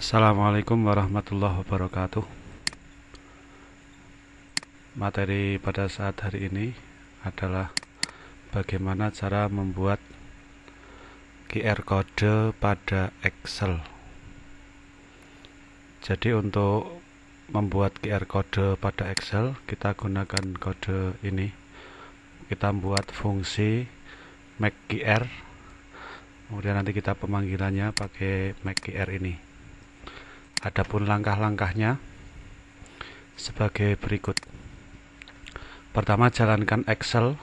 Assalamualaikum warahmatullahi wabarakatuh. Materi pada saat hari ini adalah Bagaimana cara membuat QR code pada Excel. Jadi untuk membuat QR code pada Excel Kita gunakan kode ini. Kita membuat fungsi make QR Kemudian nanti kita pemanggilannya pakai make QR ini Adapun langkah-langkahnya sebagai berikut. Pertama jalankan Excel,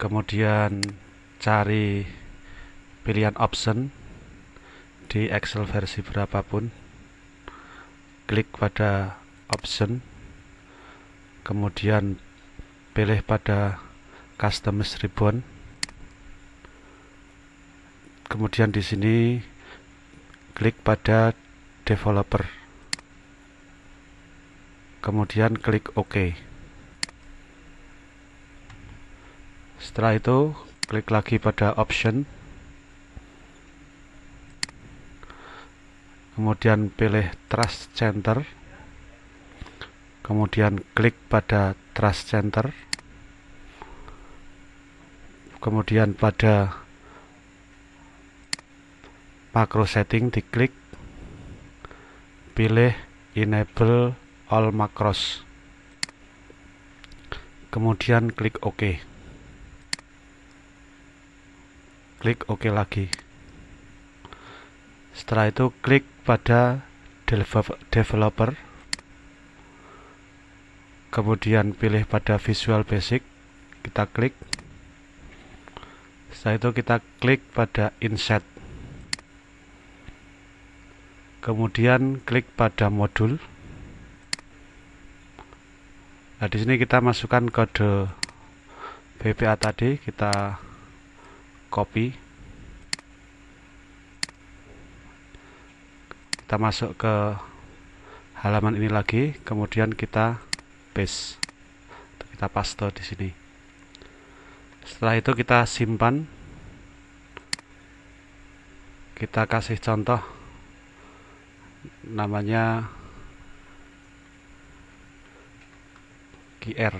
kemudian cari pilihan option di Excel versi berapapun. Klik pada option, kemudian pilih pada customize ribbon. Kemudian di sini klik pada developer. Kemudian klik OK. Setelah itu klik lagi pada option. Kemudian pilih trust center. Kemudian klik pada trust center. Kemudian pada makro setting diklik. Pilih enable all macros. Kemudian klik OK. Klik OK lagi. Setelah itu klik pada developer. Kemudian pilih pada visual basic. Kita klik. Setelah itu kita klik pada insert kemudian klik pada modul. Nah di sini kita masukkan kode BPA tadi kita copy. Kita masuk ke halaman ini lagi kemudian kita paste. Kita paste di sini. Setelah itu kita simpan. Kita kasih contoh namanya QR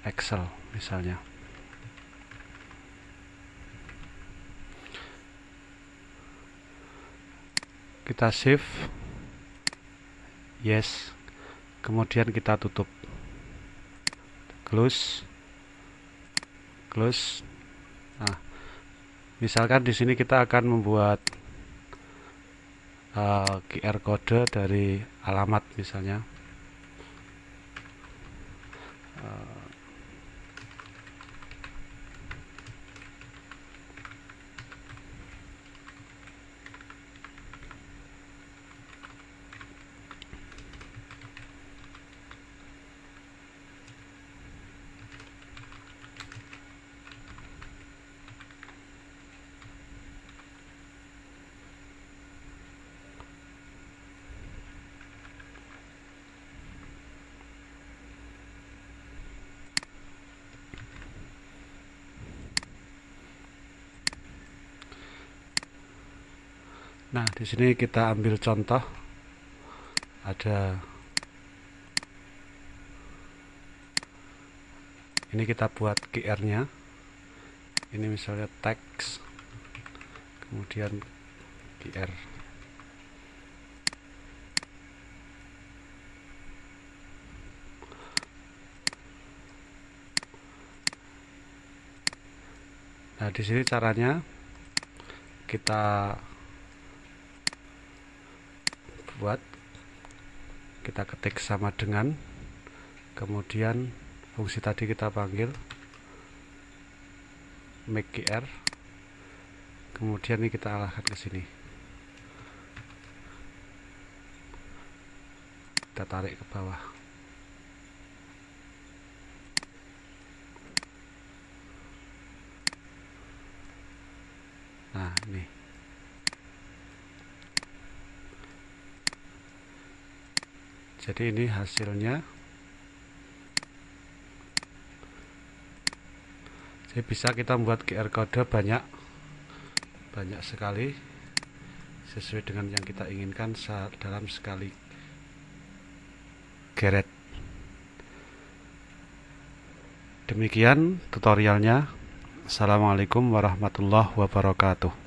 Excel misalnya. Kita save. Yes. Kemudian kita tutup. Close. Close. Nah misalkan di sini kita akan membuat uh, eh, QR kode dari alamat misalnya. Uh, Nah, di sini kita ambil contoh ada ini kita buat QR-nya. Ini misalnya teks kemudian QR. Nah, di sini caranya kita buat kita ketik sama dengan kemudian fungsi tadi kita panggil make qr kemudian ini kita arahkan ke sini. Kita tarik ke bawah. Nah ini jadi ini hasilnya. Jadi bisa kita membuat QR code banyak banyak sekali sesuai dengan yang kita inginkan dalam sekali geret. Demikian tutorialnya. Assalamualaikum warahmatullahi wabarakatuh